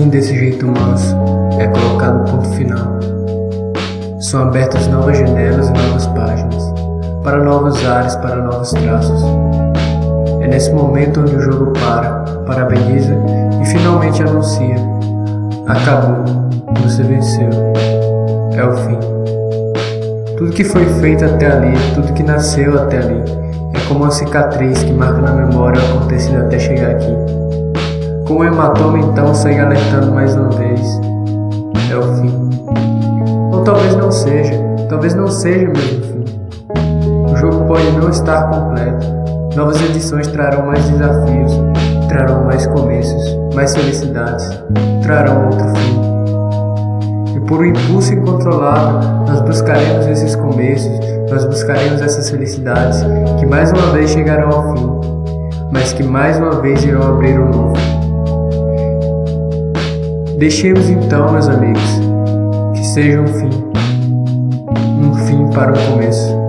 desse jeito manso, é colocado o ponto final. São abertas novas janelas e novas páginas, para novos ares, para novos traços. É nesse momento onde o jogo para, parabeniza e finalmente anuncia: Acabou, você venceu. É o fim. Tudo que foi feito até ali, tudo que nasceu até ali, é como uma cicatriz que marca na memória o acontecido até chegar aqui. Com o hematoma então segue alertando mais uma vez. É o fim. Ou talvez não seja, talvez não seja mesmo o fim. O jogo pode não estar completo. Novas edições trarão mais desafios, trarão mais começos, mais felicidades, trarão outro fim. E por um impulso incontrolável, nós buscaremos esses começos, nós buscaremos essas felicidades que mais uma vez chegarão ao fim, mas que mais uma vez irão abrir um novo. Deixemos então, meus amigos, que seja um fim, um fim para o começo.